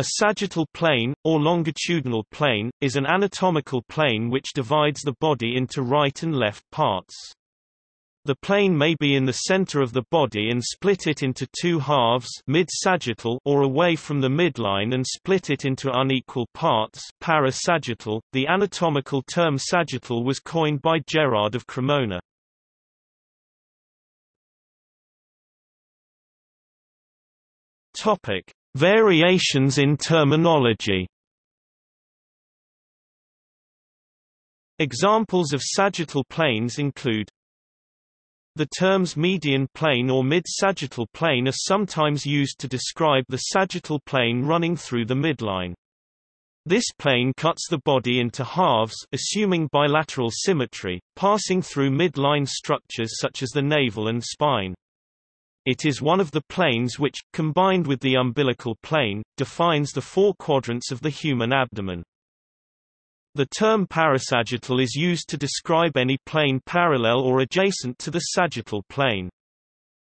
A sagittal plane, or longitudinal plane, is an anatomical plane which divides the body into right and left parts. The plane may be in the center of the body and split it into two halves mid-sagittal or away from the midline and split it into unequal parts parasagittal. The anatomical term sagittal was coined by Gerard of Cremona. Topic: Variations in terminology Examples of sagittal planes include The terms median plane or mid-sagittal plane are sometimes used to describe the sagittal plane running through the midline. This plane cuts the body into halves assuming bilateral symmetry, passing through midline structures such as the navel and spine. It is one of the planes which, combined with the umbilical plane, defines the four quadrants of the human abdomen. The term parasagittal is used to describe any plane parallel or adjacent to the sagittal plane.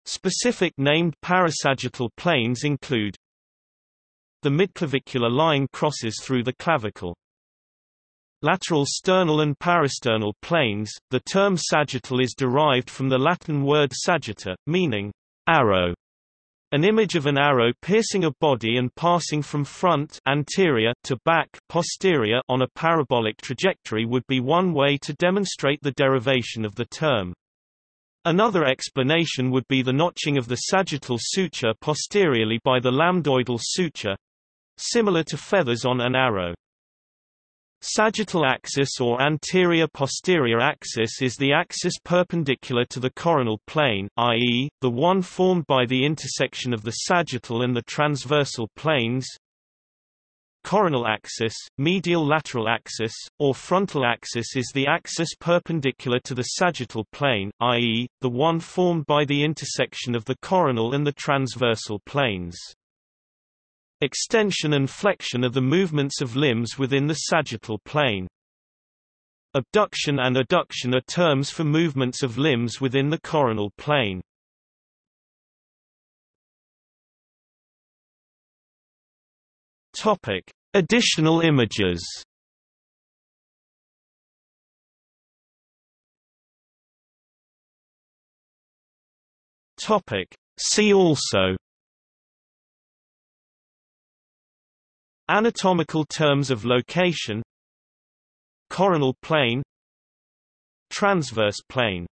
Specific named parasagittal planes include The midclavicular line crosses through the clavicle. Lateral sternal and parasternal planes, the term sagittal is derived from the Latin word sagitta, meaning Arrow. An image of an arrow piercing a body and passing from front anterior to back posterior on a parabolic trajectory would be one way to demonstrate the derivation of the term. Another explanation would be the notching of the sagittal suture posteriorly by the lambdoidal suture similar to feathers on an arrow. Sagittal axis or anterior-posterior axis is the axis perpendicular to the coronal plane, i.e., the one formed by the intersection of the sagittal and the transversal planes. Coronal axis, medial lateral axis, or frontal axis is the axis perpendicular to the sagittal plane, i.e., the one formed by the intersection of the coronal and the transversal planes. Extension and flexion are the movements of limbs within the sagittal plane. Abduction and adduction are terms for movements of limbs within the coronal plane. Topic: Additional images. Topic: See also Anatomical terms of location Coronal plane Transverse plane